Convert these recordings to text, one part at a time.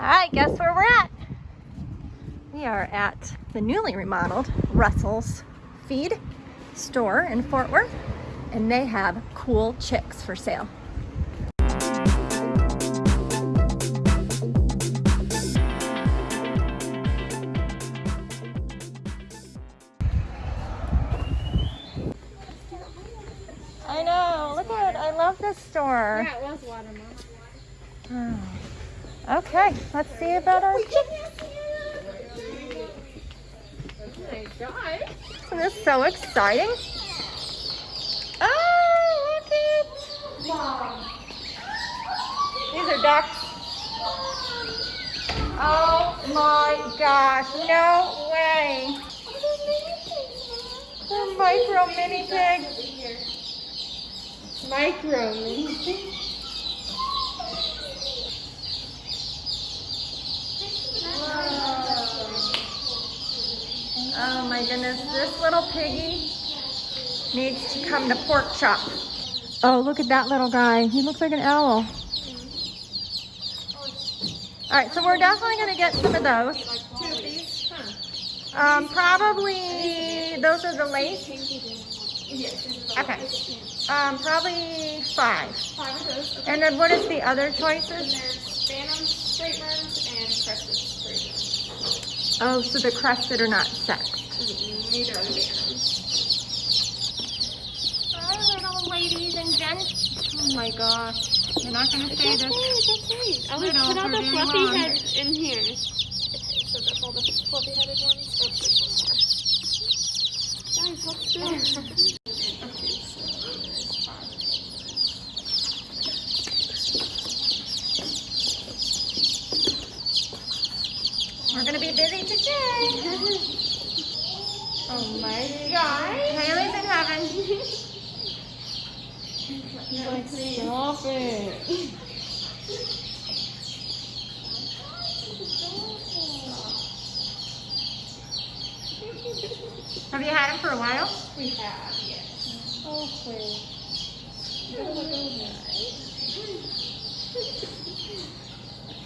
All right, guess where we're at? We are at the newly remodeled Russell's Feed store in Fort Worth, and they have cool chicks for sale. I know, look at it, I love this store. Yeah, it was watermelon. Oh. Okay, let's see about our chickens. Oh my god. Isn't this so exciting? Oh, look it! These are ducks. Oh my gosh, no way. They're micro mini pigs. Micro. Oh my goodness, this little piggy needs to come to pork chop. Oh, look at that little guy. He looks like an owl. All right, so we're definitely gonna get some of those. Two of these? Huh. Um, probably, those are the lace? Yes. Okay. Um, probably five. Five of those. And then what is the other And choices? there's Phantom straight runs and crested straight Oh, so the crested are not sexed. Neither are the Phantoms. Hi, little ladies and gents. Oh my gosh. You're not gonna say this. okay. I would put all the fluffy long. heads in here. Okay, so that's all the fluffy headed ones. Oh, there's one more. Guys, let's do it. Okay, so there's five. We're gonna be busy today. Oh my god. Haley's in heaven. Like, stop it. Have you had him for a while? We have, yes. Okay.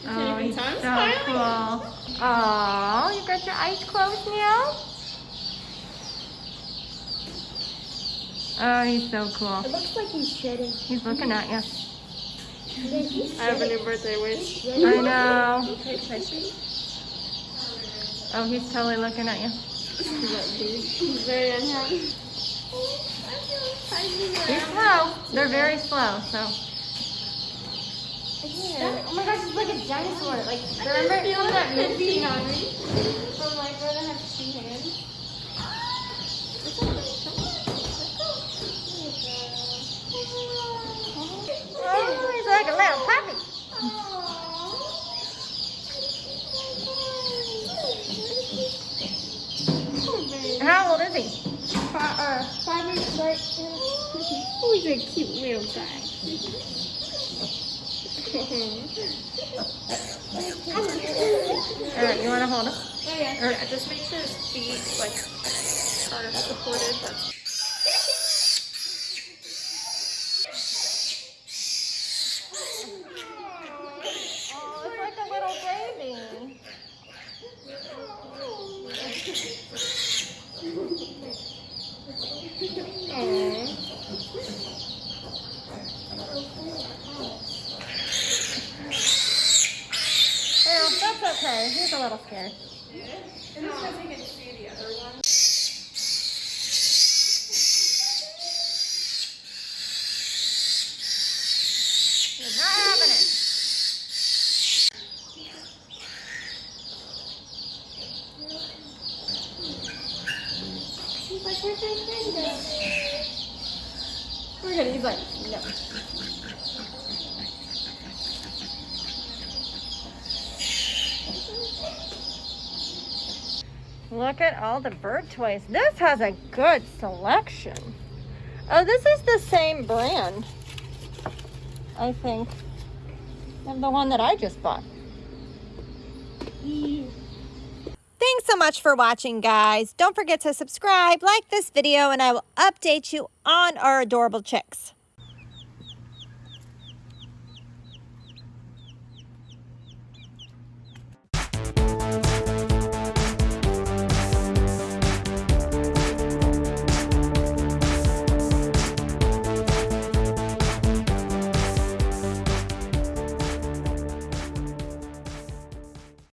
Oh, Baby he's so cool. Oh, you got your eyes closed now? Oh, he's so cool. It looks like he's shedding. He's looking at you. He's I have a new birthday wish. I know. Okay, can I see? Oh, he's totally looking at you. He's very unhappy. Be slow. They're very slow, so. Oh my gosh, it's like a dinosaur. Like, Remember you that movie Nani? From like where they have two hands? Oh, he's like a little puppy. Five, uh, five weeks right Oh, he's a cute little guy. All right, you want to hold him? Oh yeah. yeah, just make sure his feet like are supported. That's Oh, it's like a little baby. Well, okay. He's a little scared. and this has you can see the other one. He's not it. Like, where's friend? We're good. He's like, no. Look at all the bird toys. This has a good selection. Oh, this is the same brand. I think. Of the one that I just bought. Thanks so much for watching, guys. Don't forget to subscribe, like this video, and I will update you on our adorable chicks.